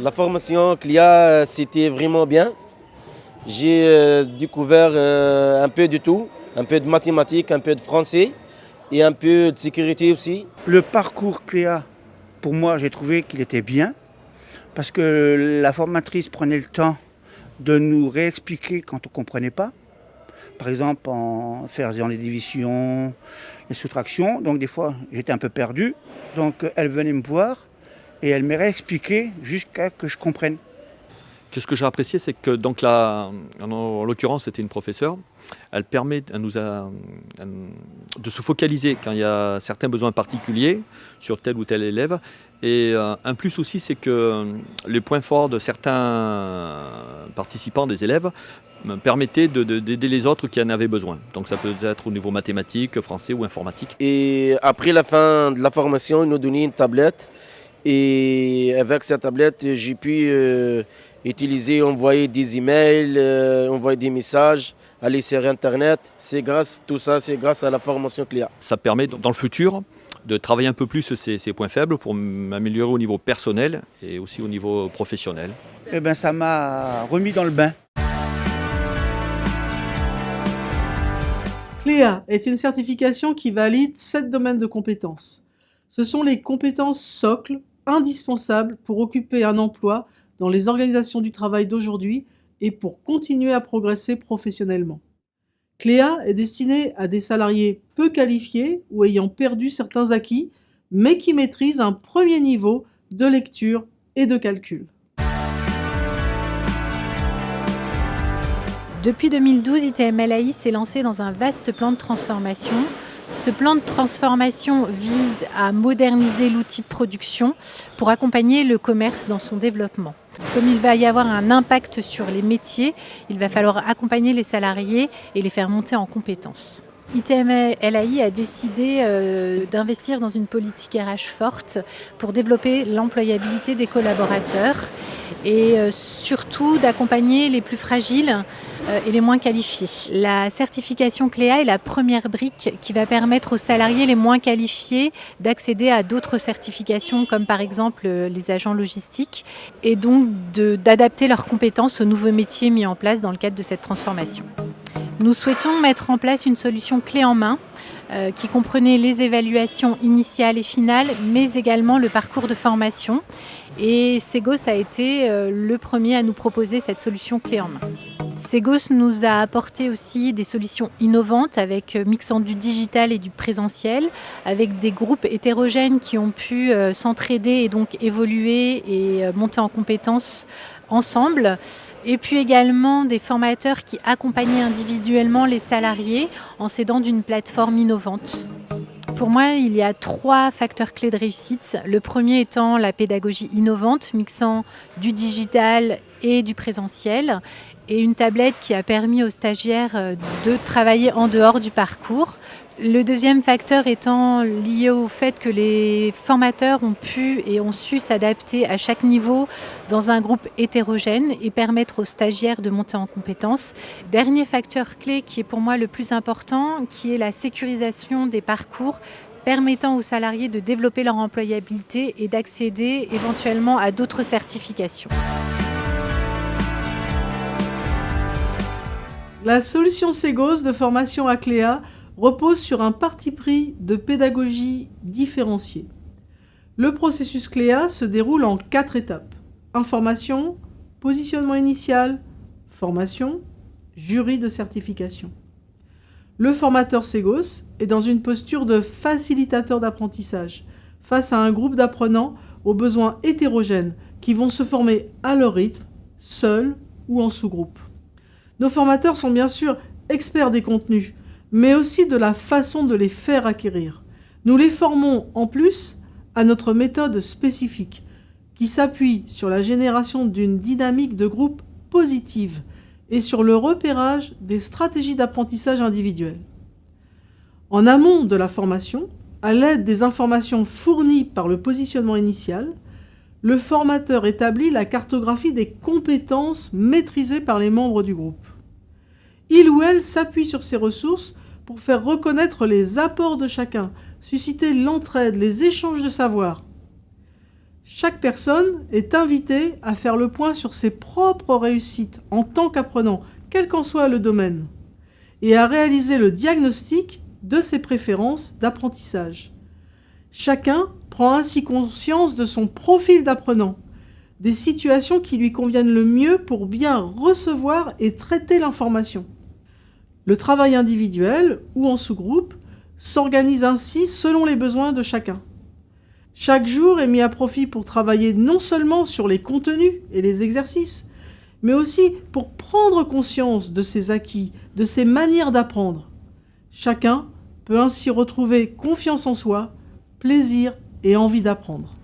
La formation CLIA, c'était vraiment bien. J'ai euh, découvert euh, un peu de tout, un peu de mathématiques, un peu de français et un peu de sécurité aussi. Le parcours CLIA, pour moi, j'ai trouvé qu'il était bien parce que la formatrice prenait le temps de nous réexpliquer quand on ne comprenait pas. Par exemple, en faisant les divisions, les soustractions. Donc des fois, j'étais un peu perdu. Donc elle venait me voir et elle m'a réexpliqué jusqu'à que je comprenne. Ce que j'ai apprécié, c'est que donc là, en l'occurrence, c'était une professeure. Elle permet à nous de se focaliser quand il y a certains besoins particuliers sur tel ou tel élève. Et euh, un plus aussi, c'est que euh, les points forts de certains participants, des élèves, me permettaient d'aider les autres qui en avaient besoin. Donc ça peut être au niveau mathématique, français ou informatique. Et après la fin de la formation, ils nous donnaient une tablette. Et avec cette tablette, j'ai pu euh, utiliser, envoyer des emails, euh, envoyer des messages, aller sur Internet. C'est grâce, tout ça, c'est grâce à la formation CLIA. Ça permet dans le futur de travailler un peu plus ces, ces points faibles pour m'améliorer au niveau personnel et aussi au niveau professionnel. Eh ben, ça m'a remis dans le bain. CLEA est une certification qui valide sept domaines de compétences. Ce sont les compétences socles indispensables pour occuper un emploi dans les organisations du travail d'aujourd'hui et pour continuer à progresser professionnellement. CLEA est destinée à des salariés peu qualifiés ou ayant perdu certains acquis, mais qui maîtrisent un premier niveau de lecture et de calcul. Depuis 2012, ITMLAI s'est lancé dans un vaste plan de transformation ce plan de transformation vise à moderniser l'outil de production pour accompagner le commerce dans son développement. Comme il va y avoir un impact sur les métiers, il va falloir accompagner les salariés et les faire monter en compétences. ITM LAI a décidé euh, d'investir dans une politique RH forte pour développer l'employabilité des collaborateurs et euh, surtout d'accompagner les plus fragiles euh, et les moins qualifiés. La certification CLEA est la première brique qui va permettre aux salariés les moins qualifiés d'accéder à d'autres certifications comme par exemple les agents logistiques et donc d'adapter leurs compétences aux nouveaux métiers mis en place dans le cadre de cette transformation. Nous souhaitions mettre en place une solution clé en main euh, qui comprenait les évaluations initiales et finales, mais également le parcours de formation. Et Segos a été euh, le premier à nous proposer cette solution clé en main. Segos nous a apporté aussi des solutions innovantes avec euh, mixant du digital et du présentiel, avec des groupes hétérogènes qui ont pu s'entraider et donc évoluer et monter en compétences ensemble. Et puis également des formateurs qui accompagnaient individuellement les salariés en s'aidant d'une plateforme innovante. Pour moi, il y a trois facteurs clés de réussite. Le premier étant la pédagogie innovante, mixant du digital et du présentiel, et une tablette qui a permis aux stagiaires euh, de travailler en dehors du parcours. Le deuxième facteur étant lié au fait que les formateurs ont pu et ont su s'adapter à chaque niveau dans un groupe hétérogène et permettre aux stagiaires de monter en compétences. Dernier facteur clé qui est pour moi le plus important, qui est la sécurisation des parcours permettant aux salariés de développer leur employabilité et d'accéder éventuellement à d'autres certifications. La solution Segos de formation à Cléa repose sur un parti pris de pédagogie différenciée. Le processus CLEA se déroule en quatre étapes. Information, positionnement initial, formation, jury de certification. Le formateur Segos est dans une posture de facilitateur d'apprentissage face à un groupe d'apprenants aux besoins hétérogènes qui vont se former à leur rythme, seuls ou en sous-groupe. Nos formateurs sont bien sûr experts des contenus, mais aussi de la façon de les faire acquérir. Nous les formons en plus à notre méthode spécifique, qui s'appuie sur la génération d'une dynamique de groupe positive et sur le repérage des stratégies d'apprentissage individuelles. En amont de la formation, à l'aide des informations fournies par le positionnement initial, le formateur établit la cartographie des compétences maîtrisées par les membres du groupe. Il ou elle s'appuie sur ces ressources pour faire reconnaître les apports de chacun, susciter l'entraide, les échanges de savoir. Chaque personne est invitée à faire le point sur ses propres réussites en tant qu'apprenant, quel qu'en soit le domaine, et à réaliser le diagnostic de ses préférences d'apprentissage. Chacun prend ainsi conscience de son profil d'apprenant, des situations qui lui conviennent le mieux pour bien recevoir et traiter l'information. Le travail individuel ou en sous-groupe s'organise ainsi selon les besoins de chacun. Chaque jour est mis à profit pour travailler non seulement sur les contenus et les exercices, mais aussi pour prendre conscience de ses acquis, de ses manières d'apprendre. Chacun peut ainsi retrouver confiance en soi, plaisir et envie d'apprendre.